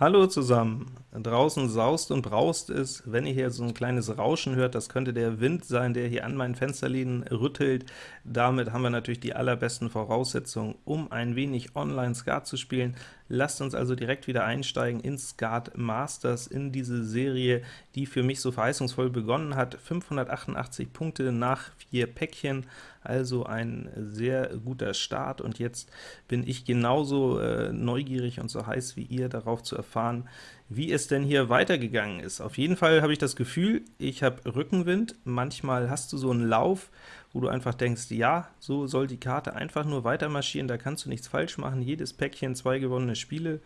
Hallo zusammen! Draußen saust und braust es. Wenn ihr hier so ein kleines Rauschen hört, das könnte der Wind sein, der hier an meinen Fensterläden rüttelt. Damit haben wir natürlich die allerbesten Voraussetzungen, um ein wenig Online-Skat zu spielen. Lasst uns also direkt wieder einsteigen in Skat Masters, in diese Serie, die für mich so verheißungsvoll begonnen hat. 588 Punkte nach vier Päckchen, also ein sehr guter Start, und jetzt bin ich genauso äh, neugierig und so heiß wie ihr, darauf zu erfahren, wie es denn hier weitergegangen ist. Auf jeden Fall habe ich das Gefühl, ich habe Rückenwind. Manchmal hast du so einen Lauf, wo du einfach denkst, ja, so soll die Karte einfach nur weiter marschieren, da kannst du nichts falsch machen, jedes Päckchen zwei gewonnene Spiele,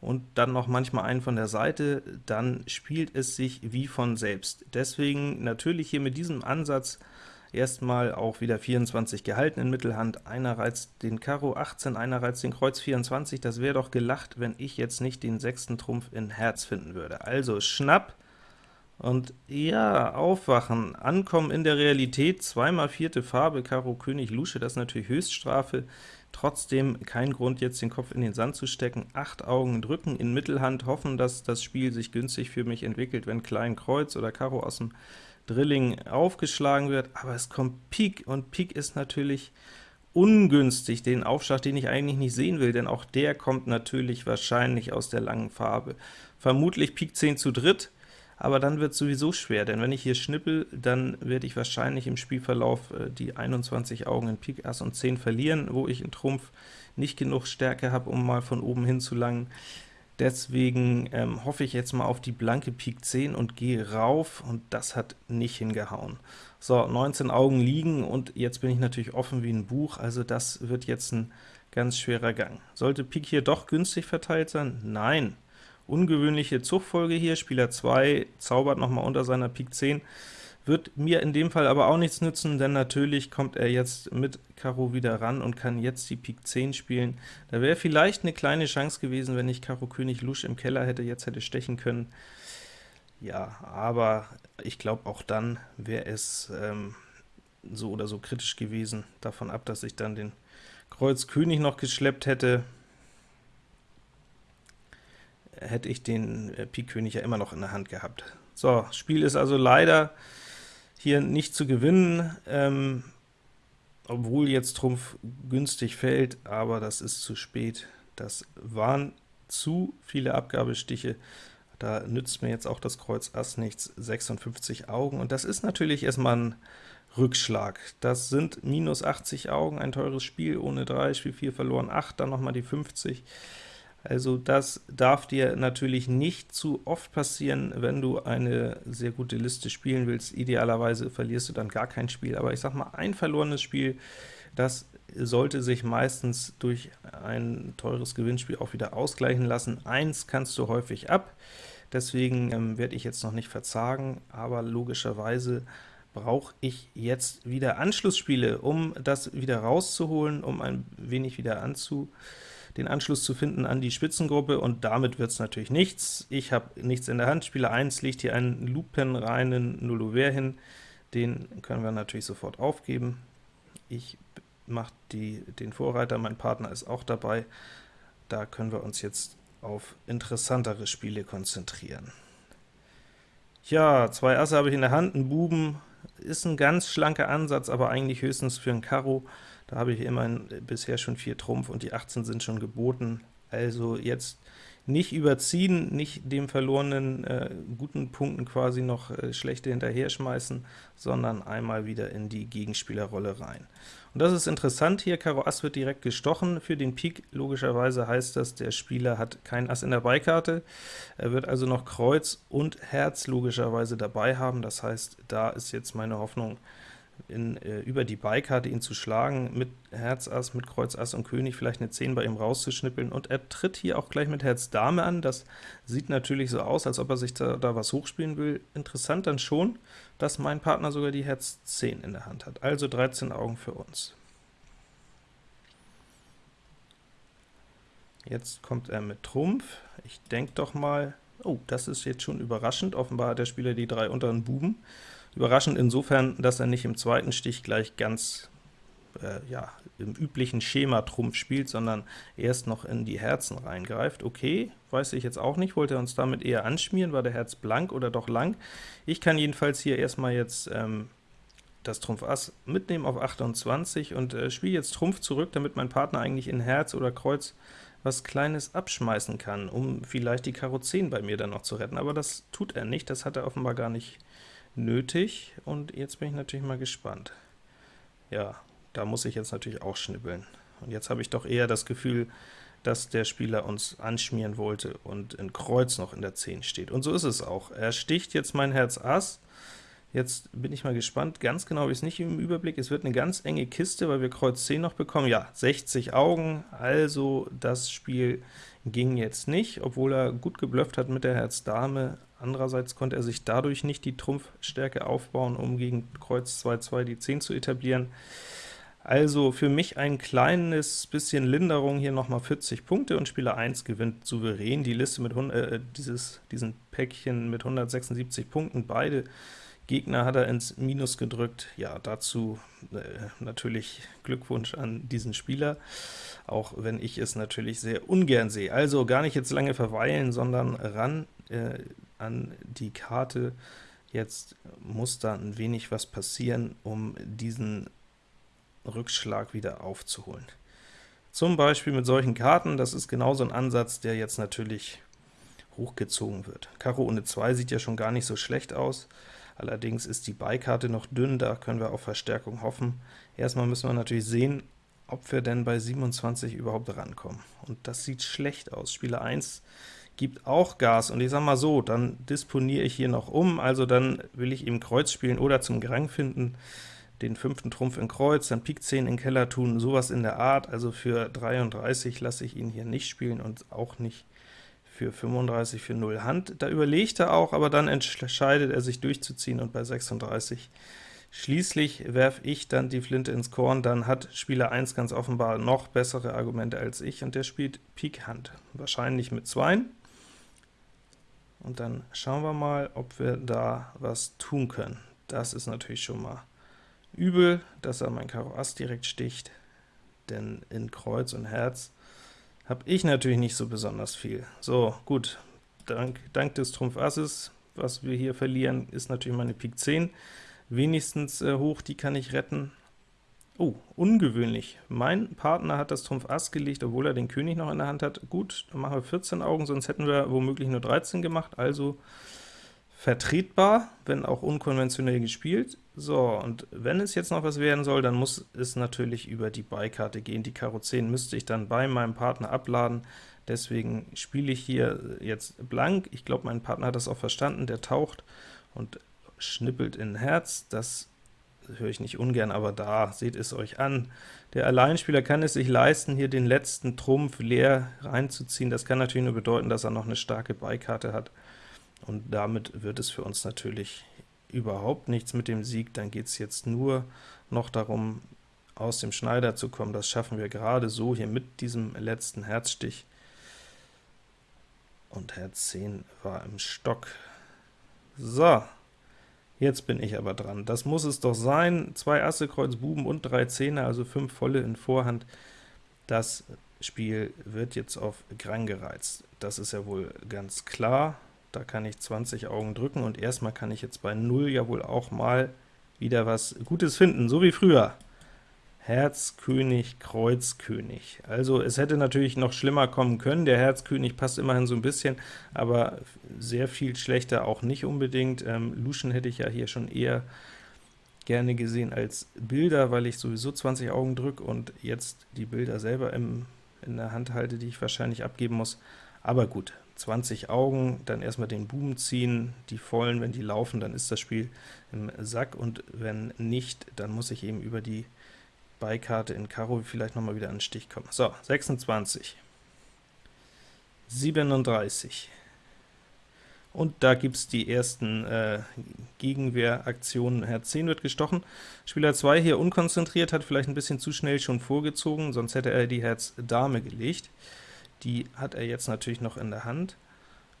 und dann noch manchmal einen von der Seite, dann spielt es sich wie von selbst. Deswegen natürlich hier mit diesem Ansatz erstmal auch wieder 24 gehalten in Mittelhand, einer reizt den Karo 18, einer reizt den Kreuz 24, das wäre doch gelacht, wenn ich jetzt nicht den sechsten Trumpf in Herz finden würde. Also Schnapp, und ja, aufwachen, ankommen in der Realität, zweimal vierte Farbe, Karo König Lusche, das ist natürlich Höchststrafe, trotzdem kein Grund, jetzt den Kopf in den Sand zu stecken, acht Augen drücken in Mittelhand, hoffen, dass das Spiel sich günstig für mich entwickelt, wenn Klein Kreuz oder Karo aus dem Drilling aufgeschlagen wird, aber es kommt Pik, und Pik ist natürlich ungünstig, den Aufschlag, den ich eigentlich nicht sehen will, denn auch der kommt natürlich wahrscheinlich aus der langen Farbe. Vermutlich Pik 10 zu dritt, aber dann wird es sowieso schwer, denn wenn ich hier schnippel, dann werde ich wahrscheinlich im Spielverlauf äh, die 21 Augen in Pik Ass und 10 verlieren, wo ich in Trumpf nicht genug Stärke habe, um mal von oben hin zu langen. Deswegen ähm, hoffe ich jetzt mal auf die blanke Pik 10 und gehe rauf, und das hat nicht hingehauen. So, 19 Augen liegen, und jetzt bin ich natürlich offen wie ein Buch, also das wird jetzt ein ganz schwerer Gang. Sollte Pik hier doch günstig verteilt sein? Nein, ungewöhnliche Zugfolge hier, Spieler 2 zaubert nochmal unter seiner Pik 10, wird mir in dem Fall aber auch nichts nützen, denn natürlich kommt er jetzt mit Karo wieder ran und kann jetzt die Pik 10 spielen. Da wäre vielleicht eine kleine Chance gewesen, wenn ich Karo König Lusch im Keller hätte, jetzt hätte stechen können. Ja, aber ich glaube, auch dann wäre es ähm, so oder so kritisch gewesen, davon ab, dass ich dann den Kreuz König noch geschleppt hätte hätte ich den äh, Pik König ja immer noch in der Hand gehabt. So, Spiel ist also leider hier nicht zu gewinnen, ähm, obwohl jetzt Trumpf günstig fällt, aber das ist zu spät. Das waren zu viele Abgabestiche, da nützt mir jetzt auch das Kreuz Ass nichts, 56 Augen, und das ist natürlich erstmal ein Rückschlag. Das sind minus 80 Augen, ein teures Spiel ohne 3, Spiel 4 verloren, 8, dann nochmal die 50. Also das darf dir natürlich nicht zu oft passieren, wenn du eine sehr gute Liste spielen willst. Idealerweise verlierst du dann gar kein Spiel, aber ich sag mal, ein verlorenes Spiel, das sollte sich meistens durch ein teures Gewinnspiel auch wieder ausgleichen lassen. Eins kannst du häufig ab, deswegen ähm, werde ich jetzt noch nicht verzagen, aber logischerweise brauche ich jetzt wieder Anschlussspiele, um das wieder rauszuholen, um ein wenig wieder anzu den Anschluss zu finden an die Spitzengruppe, und damit wird es natürlich nichts. Ich habe nichts in der Hand, Spieler 1 legt hier einen lupenreinen Nullover hin, den können wir natürlich sofort aufgeben. Ich mache den Vorreiter, mein Partner ist auch dabei, da können wir uns jetzt auf interessantere Spiele konzentrieren. Ja, zwei Asse habe ich in der Hand, ein Buben, ist ein ganz schlanker Ansatz, aber eigentlich höchstens für ein Karo. Da habe ich immerhin bisher schon 4 Trumpf und die 18 sind schon geboten. Also jetzt nicht überziehen, nicht dem verlorenen äh, guten Punkten quasi noch äh, schlechte hinterher schmeißen, sondern einmal wieder in die Gegenspielerrolle rein. Und das ist interessant hier, Karo Ass wird direkt gestochen für den Pik, logischerweise heißt das, der Spieler hat kein Ass in der Beikarte, er wird also noch Kreuz und Herz logischerweise dabei haben, das heißt, da ist jetzt meine Hoffnung, in, äh, über die Beikarte ihn zu schlagen, mit Herz Ass, mit Kreuz Ass und König vielleicht eine 10 bei ihm rauszuschnippeln, und er tritt hier auch gleich mit Herz Dame an, das sieht natürlich so aus, als ob er sich da, da was hochspielen will. Interessant dann schon, dass mein Partner sogar die Herz 10 in der Hand hat, also 13 Augen für uns. Jetzt kommt er mit Trumpf, ich denke doch mal, oh, das ist jetzt schon überraschend, offenbar hat der Spieler die drei unteren Buben, Überraschend insofern, dass er nicht im zweiten Stich gleich ganz äh, ja, im üblichen Schema Trumpf spielt, sondern erst noch in die Herzen reingreift. Okay, weiß ich jetzt auch nicht, wollte er uns damit eher anschmieren, war der Herz blank oder doch lang? Ich kann jedenfalls hier erstmal jetzt ähm, das Trumpf Ass mitnehmen auf 28 und äh, spiele jetzt Trumpf zurück, damit mein Partner eigentlich in Herz oder Kreuz was Kleines abschmeißen kann, um vielleicht die Karo 10 bei mir dann noch zu retten, aber das tut er nicht, das hat er offenbar gar nicht nötig, und jetzt bin ich natürlich mal gespannt. Ja, da muss ich jetzt natürlich auch schnibbeln. Und jetzt habe ich doch eher das Gefühl, dass der Spieler uns anschmieren wollte und in Kreuz noch in der 10 steht. Und so ist es auch. Er sticht jetzt mein Herz Ass, Jetzt bin ich mal gespannt, ganz genau habe ich es nicht im Überblick, es wird eine ganz enge Kiste, weil wir Kreuz 10 noch bekommen, ja, 60 Augen, also das Spiel ging jetzt nicht, obwohl er gut geblufft hat mit der Herz Dame, andererseits konnte er sich dadurch nicht die Trumpfstärke aufbauen, um gegen Kreuz 2-2 die 10 zu etablieren. Also für mich ein kleines bisschen Linderung, hier nochmal 40 Punkte, und Spieler 1 gewinnt souverän die Liste mit 100, äh, dieses, diesen Päckchen mit 176 Punkten, beide Gegner hat er ins Minus gedrückt. Ja, dazu äh, natürlich Glückwunsch an diesen Spieler, auch wenn ich es natürlich sehr ungern sehe. Also gar nicht jetzt lange verweilen, sondern ran äh, an die Karte. Jetzt muss da ein wenig was passieren, um diesen Rückschlag wieder aufzuholen. Zum Beispiel mit solchen Karten, das ist genauso ein Ansatz, der jetzt natürlich hochgezogen wird. Karo ohne 2 sieht ja schon gar nicht so schlecht aus. Allerdings ist die Beikarte noch dünn, da können wir auf Verstärkung hoffen. Erstmal müssen wir natürlich sehen, ob wir denn bei 27 überhaupt rankommen. Und das sieht schlecht aus. Spieler 1 gibt auch Gas, und ich sag mal so, dann disponiere ich hier noch um, also dann will ich ihm Kreuz spielen oder zum Grang finden, den fünften Trumpf in Kreuz, dann Pik 10 in Keller tun, sowas in der Art, also für 33 lasse ich ihn hier nicht spielen und auch nicht für 35 für 0 Hand. Da überlegt er auch, aber dann entscheidet er sich durchzuziehen, und bei 36 Schließlich werfe ich dann die Flinte ins Korn, dann hat Spieler 1 ganz offenbar noch bessere Argumente als ich, und der spielt Pik Hand, wahrscheinlich mit 2. Und dann schauen wir mal, ob wir da was tun können. Das ist natürlich schon mal übel, dass er mein Karo Ass direkt sticht, denn in Kreuz und Herz habe ich natürlich nicht so besonders viel. So, gut, dank, dank des Trumpf Asses, was wir hier verlieren, ist natürlich meine Pik 10 wenigstens äh, hoch, die kann ich retten. Oh, ungewöhnlich. Mein Partner hat das Trumpf Ass gelegt, obwohl er den König noch in der Hand hat. Gut, dann machen wir 14 Augen, sonst hätten wir womöglich nur 13 gemacht, also vertretbar, wenn auch unkonventionell gespielt. So, und wenn es jetzt noch was werden soll, dann muss es natürlich über die Beikarte gehen. Die Karo 10 müsste ich dann bei meinem Partner abladen, deswegen spiele ich hier jetzt blank. Ich glaube, mein Partner hat das auch verstanden, der taucht und schnippelt in Herz. Das höre ich nicht ungern, aber da, seht es euch an. Der Alleinspieler kann es sich leisten, hier den letzten Trumpf leer reinzuziehen. Das kann natürlich nur bedeuten, dass er noch eine starke Beikarte hat und damit wird es für uns natürlich überhaupt nichts mit dem Sieg. Dann geht es jetzt nur noch darum, aus dem Schneider zu kommen. Das schaffen wir gerade so hier mit diesem letzten Herzstich. Und Herz 10 war im Stock. So, jetzt bin ich aber dran. Das muss es doch sein. Zwei Asse, Kreuz, Buben und drei Zehner, also fünf volle in Vorhand. Das Spiel wird jetzt auf Grang gereizt. Das ist ja wohl ganz klar. Da kann ich 20 Augen drücken, und erstmal kann ich jetzt bei 0 ja wohl auch mal wieder was Gutes finden, so wie früher. Herz, König, Kreuz, König. Also es hätte natürlich noch schlimmer kommen können, der Herzkönig passt immerhin so ein bisschen, aber sehr viel schlechter auch nicht unbedingt. Ähm, Luschen hätte ich ja hier schon eher gerne gesehen als Bilder, weil ich sowieso 20 Augen drücke und jetzt die Bilder selber im, in der Hand halte, die ich wahrscheinlich abgeben muss. Aber gut, 20 Augen, dann erstmal den Buben ziehen, die vollen, wenn die laufen, dann ist das Spiel im Sack, und wenn nicht, dann muss ich eben über die Beikarte in Karo vielleicht nochmal wieder an den Stich kommen. So, 26, 37, und da gibt es die ersten äh, Gegenwehraktionen. Herz 10 wird gestochen. Spieler 2 hier unkonzentriert, hat vielleicht ein bisschen zu schnell schon vorgezogen, sonst hätte er die Herz Dame gelegt. Die hat er jetzt natürlich noch in der Hand,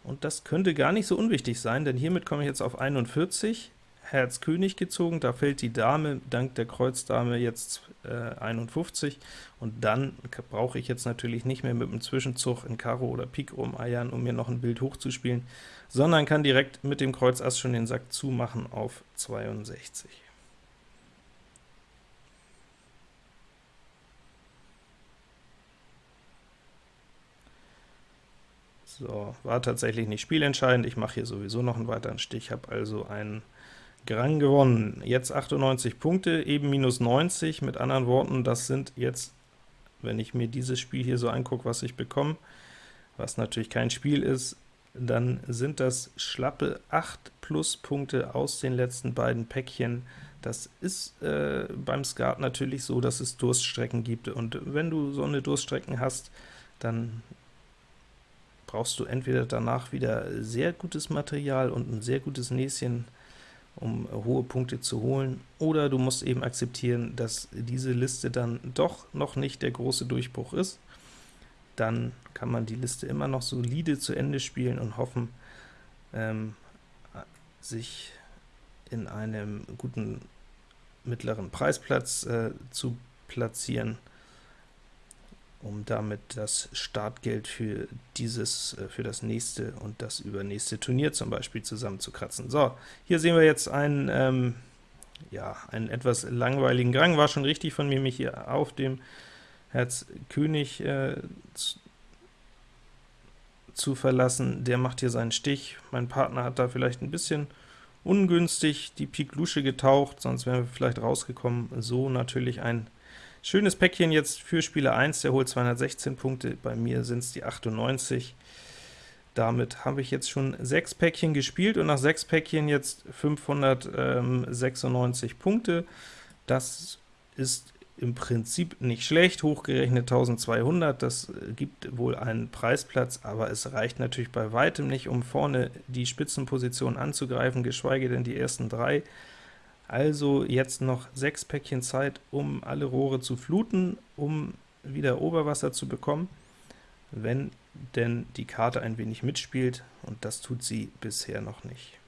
und das könnte gar nicht so unwichtig sein, denn hiermit komme ich jetzt auf 41, Herz König gezogen, da fällt die Dame dank der Kreuzdame jetzt äh, 51, und dann brauche ich jetzt natürlich nicht mehr mit dem Zwischenzug in Karo oder Pik umeiern, um mir noch ein Bild hochzuspielen, sondern kann direkt mit dem Kreuz Ass schon den Sack zumachen auf 62. So, war tatsächlich nicht spielentscheidend, ich mache hier sowieso noch einen weiteren Stich, habe also einen Grang gewonnen. Jetzt 98 Punkte, eben minus 90, mit anderen Worten, das sind jetzt, wenn ich mir dieses Spiel hier so angucke, was ich bekomme, was natürlich kein Spiel ist, dann sind das schlappe 8 Pluspunkte aus den letzten beiden Päckchen. Das ist äh, beim Skat natürlich so, dass es Durststrecken gibt, und wenn du so eine Durststrecken hast, dann brauchst du entweder danach wieder sehr gutes Material und ein sehr gutes Näschen, um hohe Punkte zu holen, oder du musst eben akzeptieren, dass diese Liste dann doch noch nicht der große Durchbruch ist. Dann kann man die Liste immer noch solide zu Ende spielen und hoffen, ähm, sich in einem guten mittleren Preisplatz äh, zu platzieren um damit das Startgeld für dieses, äh, für das nächste und das übernächste Turnier zum Beispiel zusammenzukratzen. So, hier sehen wir jetzt einen, ähm, ja, einen etwas langweiligen Gang. War schon richtig von mir, mich hier auf dem Herz König äh, zu, zu verlassen. Der macht hier seinen Stich. Mein Partner hat da vielleicht ein bisschen ungünstig die Pik Lusche getaucht, sonst wären wir vielleicht rausgekommen. So natürlich ein Schönes Päckchen jetzt für Spieler 1, der holt 216 Punkte, bei mir sind es die 98. Damit habe ich jetzt schon sechs Päckchen gespielt und nach sechs Päckchen jetzt 596 Punkte. Das ist im Prinzip nicht schlecht, hochgerechnet 1200, das gibt wohl einen Preisplatz, aber es reicht natürlich bei weitem nicht, um vorne die Spitzenposition anzugreifen, geschweige denn die ersten drei. Also jetzt noch sechs Päckchen Zeit, um alle Rohre zu fluten, um wieder Oberwasser zu bekommen, wenn denn die Karte ein wenig mitspielt, und das tut sie bisher noch nicht.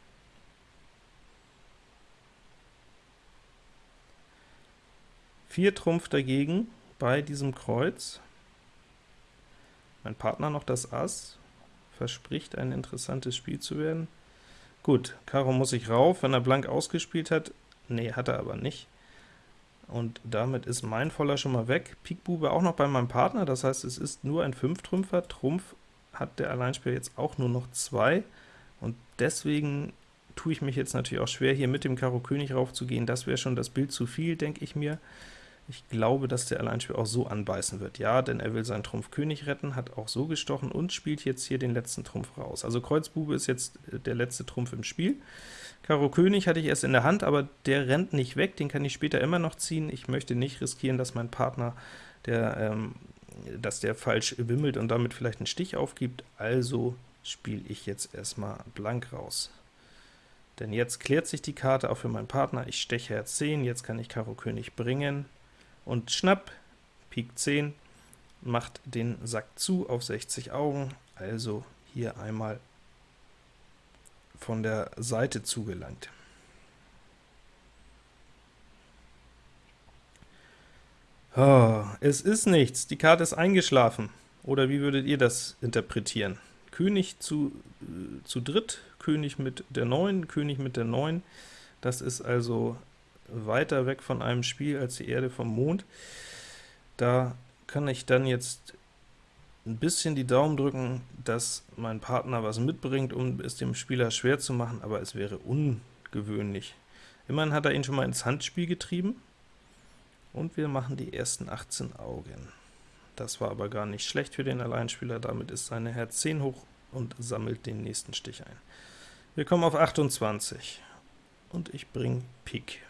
Vier Trumpf dagegen bei diesem Kreuz. Mein Partner noch das Ass, verspricht ein interessantes Spiel zu werden. Gut, Karo muss ich rauf, wenn er blank ausgespielt hat, Nee, hat er aber nicht. Und damit ist mein Voller schon mal weg. Pik Bube auch noch bei meinem Partner, das heißt, es ist nur ein 5-Trümpfer. Trumpf hat der Alleinspieler jetzt auch nur noch zwei, und deswegen tue ich mich jetzt natürlich auch schwer, hier mit dem Karo König raufzugehen. Das wäre schon das Bild zu viel, denke ich mir. Ich glaube, dass der Alleinspieler auch so anbeißen wird. Ja, denn er will seinen Trumpf König retten, hat auch so gestochen und spielt jetzt hier den letzten Trumpf raus. Also Kreuz Bube ist jetzt äh, der letzte Trumpf im Spiel. Karo König hatte ich erst in der Hand, aber der rennt nicht weg, den kann ich später immer noch ziehen. Ich möchte nicht riskieren, dass mein Partner, der, ähm, dass der falsch wimmelt und damit vielleicht einen Stich aufgibt, also spiele ich jetzt erstmal blank raus. Denn jetzt klärt sich die Karte auch für meinen Partner, ich steche Herz 10, jetzt kann ich Karo König bringen, und schnapp, Pik 10, macht den Sack zu auf 60 Augen, also hier einmal von der Seite zugelangt. Oh, es ist nichts, die Karte ist eingeschlafen. Oder wie würdet ihr das interpretieren? König zu, äh, zu dritt, König mit der 9, König mit der 9, das ist also weiter weg von einem Spiel als die Erde vom Mond. Da kann ich dann jetzt ein bisschen die Daumen drücken, dass mein Partner was mitbringt, um es dem Spieler schwer zu machen, aber es wäre ungewöhnlich. Immerhin hat er ihn schon mal ins Handspiel getrieben, und wir machen die ersten 18 Augen. Das war aber gar nicht schlecht für den Alleinspieler, damit ist seine Herz 10 hoch und sammelt den nächsten Stich ein. Wir kommen auf 28, und ich bringe Pik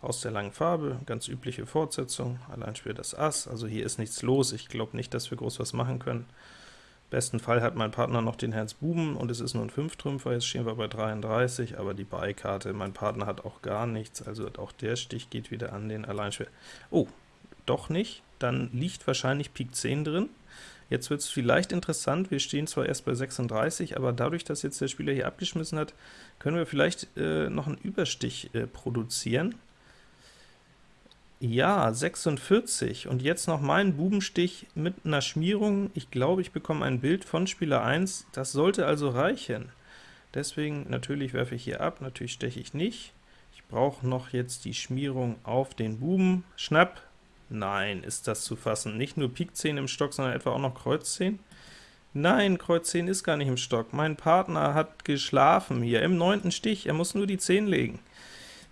aus der langen Farbe, ganz übliche Fortsetzung, allein spielt das Ass, also hier ist nichts los, ich glaube nicht, dass wir groß was machen können. Besten Fall hat mein Partner noch den Herz Buben, und es ist nur ein 5-Trümpfer, jetzt stehen wir bei 33, aber die Beikarte, mein Partner hat auch gar nichts, also auch der Stich geht wieder an den Alleinspieler. Oh, doch nicht, dann liegt wahrscheinlich Pik 10 drin. Jetzt wird es vielleicht interessant, wir stehen zwar erst bei 36, aber dadurch, dass jetzt der Spieler hier abgeschmissen hat, können wir vielleicht äh, noch einen Überstich äh, produzieren. Ja, 46, und jetzt noch mein Bubenstich mit einer Schmierung. Ich glaube, ich bekomme ein Bild von Spieler 1, das sollte also reichen. Deswegen, natürlich werfe ich hier ab, natürlich steche ich nicht. Ich brauche noch jetzt die Schmierung auf den Buben. Schnapp, Nein, ist das zu fassen. Nicht nur Pik 10 im Stock, sondern etwa auch noch Kreuz 10? Nein, Kreuz 10 ist gar nicht im Stock. Mein Partner hat geschlafen hier im neunten Stich. Er muss nur die 10 legen.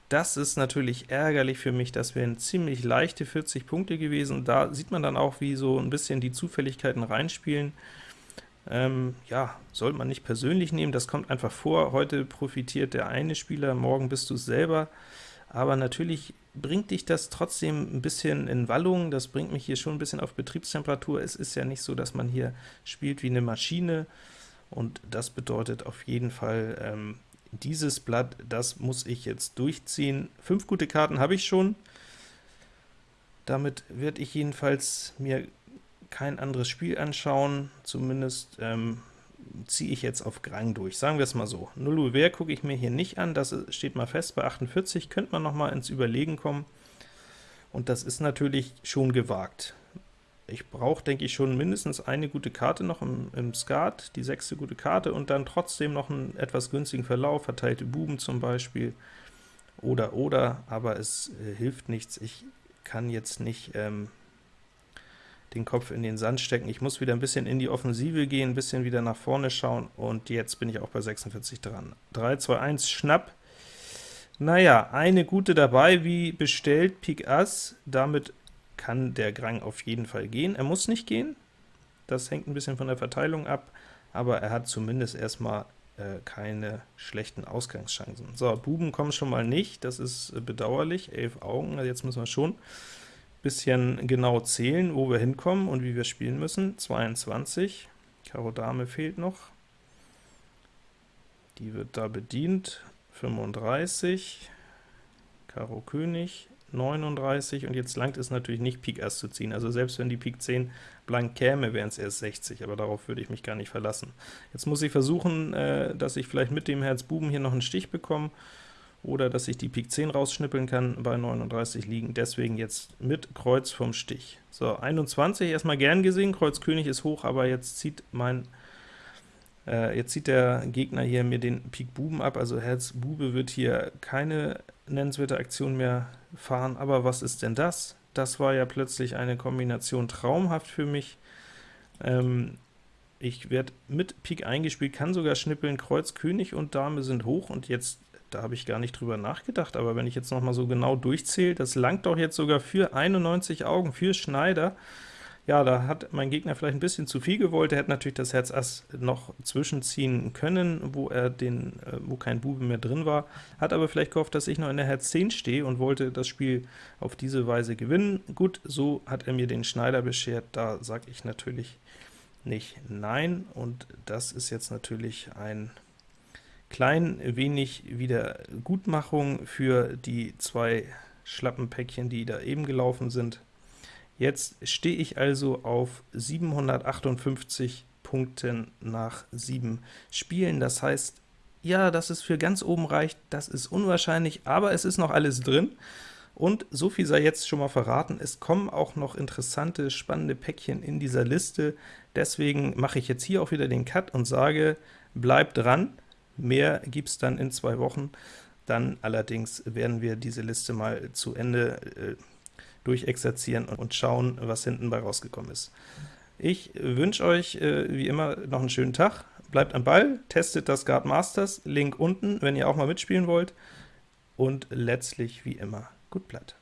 Das ist natürlich ärgerlich für mich. Das wären ziemlich leichte 40 Punkte gewesen. Da sieht man dann auch, wie so ein bisschen die Zufälligkeiten reinspielen. Ähm, ja, sollte man nicht persönlich nehmen, das kommt einfach vor. Heute profitiert der eine Spieler, morgen bist du es selber aber natürlich bringt dich das trotzdem ein bisschen in Wallung, das bringt mich hier schon ein bisschen auf Betriebstemperatur. Es ist ja nicht so, dass man hier spielt wie eine Maschine, und das bedeutet auf jeden Fall, ähm, dieses Blatt, das muss ich jetzt durchziehen. Fünf gute Karten habe ich schon, damit werde ich jedenfalls mir kein anderes Spiel anschauen, zumindest ähm, ziehe ich jetzt auf Grang durch, sagen wir es mal so. Null Uhr gucke ich mir hier nicht an, das steht mal fest bei 48, könnte man noch mal ins Überlegen kommen, und das ist natürlich schon gewagt. Ich brauche, denke ich, schon mindestens eine gute Karte noch im, im Skat, die sechste gute Karte, und dann trotzdem noch einen etwas günstigen Verlauf, verteilte Buben zum Beispiel, oder, oder, aber es äh, hilft nichts, ich kann jetzt nicht ähm, den Kopf in den Sand stecken. Ich muss wieder ein bisschen in die Offensive gehen, ein bisschen wieder nach vorne schauen, und jetzt bin ich auch bei 46 dran. 3, 2, 1, Schnapp. Naja, eine gute dabei, wie bestellt, Pik Ass, damit kann der Grang auf jeden Fall gehen. Er muss nicht gehen, das hängt ein bisschen von der Verteilung ab, aber er hat zumindest erstmal äh, keine schlechten Ausgangschancen. So, Buben kommen schon mal nicht, das ist äh, bedauerlich, 11 Augen, also jetzt müssen wir schon bisschen genau zählen, wo wir hinkommen und wie wir spielen müssen. 22, Karo Dame fehlt noch, die wird da bedient, 35, Karo König, 39, und jetzt langt es natürlich nicht, Pik Ass zu ziehen. Also selbst wenn die Pik 10 blank käme, wären es erst 60, aber darauf würde ich mich gar nicht verlassen. Jetzt muss ich versuchen, äh, dass ich vielleicht mit dem Herz Buben hier noch einen Stich bekomme, oder dass ich die Pik 10 rausschnippeln kann, bei 39 liegen, deswegen jetzt mit Kreuz vom Stich. So, 21 erstmal gern gesehen, Kreuz König ist hoch, aber jetzt zieht mein äh, jetzt zieht der Gegner hier mir den Pik Buben ab, also Herz Bube wird hier keine nennenswerte Aktion mehr fahren, aber was ist denn das? Das war ja plötzlich eine Kombination traumhaft für mich. Ähm, ich werde mit Pik eingespielt, kann sogar schnippeln, Kreuz, König und Dame sind hoch, und jetzt da habe ich gar nicht drüber nachgedacht, aber wenn ich jetzt noch mal so genau durchzähle, das langt doch jetzt sogar für 91 Augen, für Schneider. Ja, da hat mein Gegner vielleicht ein bisschen zu viel gewollt, er hätte natürlich das Herz Ass noch zwischenziehen können, wo er den, äh, wo kein Bube mehr drin war, hat aber vielleicht gehofft, dass ich noch in der Herz 10 stehe und wollte das Spiel auf diese Weise gewinnen. Gut, so hat er mir den Schneider beschert, da sage ich natürlich nicht nein, und das ist jetzt natürlich ein klein wenig Wiedergutmachung für die zwei schlappen Päckchen, die da eben gelaufen sind. Jetzt stehe ich also auf 758 Punkten nach 7 Spielen. Das heißt, ja, dass es für ganz oben reicht, das ist unwahrscheinlich, aber es ist noch alles drin. Und so viel sei jetzt schon mal verraten, es kommen auch noch interessante, spannende Päckchen in dieser Liste. Deswegen mache ich jetzt hier auch wieder den Cut und sage, bleibt dran, Mehr gibt es dann in zwei Wochen. Dann allerdings werden wir diese Liste mal zu Ende äh, durchexerzieren und schauen, was hinten bei rausgekommen ist. Ich wünsche euch äh, wie immer noch einen schönen Tag, bleibt am Ball, testet das Guard Masters, Link unten, wenn ihr auch mal mitspielen wollt, und letztlich wie immer, gut Blatt.